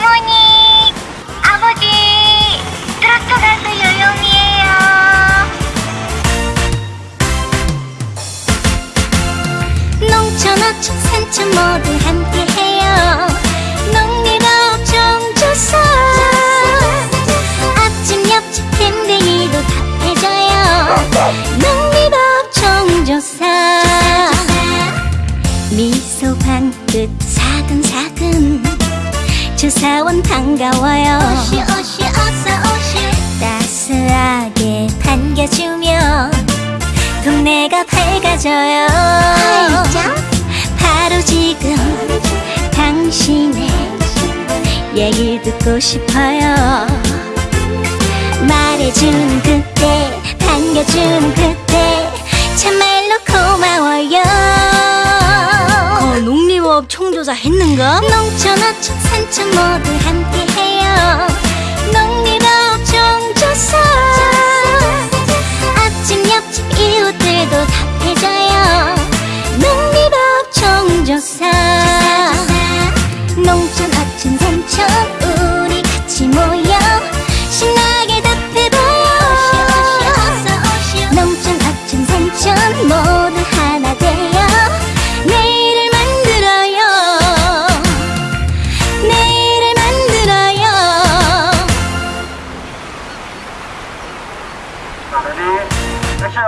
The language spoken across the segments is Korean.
어머니, 아버지, 트로트 가수 요요미예요. 농촌 어촌 산촌 모두 함께해요. 농리업종 조사. 앞집 옆집 댕댕이도 답해줘요. 농리업종 조사. 미소 반끝 사근사근 조사원 반가워요. 오시 오시 어서 오시. 따스하게 반겨주며 동네가 밝아져요. 바로 지금 당신의 얘기 듣고 싶어요. 말해주는 그때 반겨주는 그때 참말 농림업 총조사 했는가? 농촌 어촌 산촌 모두 함께해요. 농림업종 조사. 앞집 옆집 이웃들도 답해줘요. 농림업종 조사. 농촌 어촌 산촌 우리 같이 모여 신나게 답해봐요. 농촌 어촌 산촌 모 레디 액션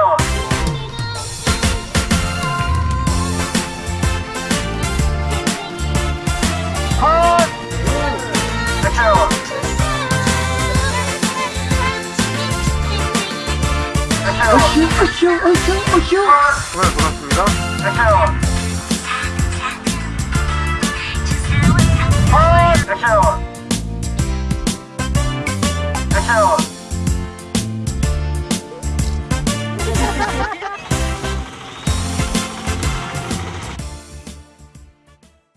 컷 액션 액션 어슈 어슈 어슈 카메라 돌았습니다 액션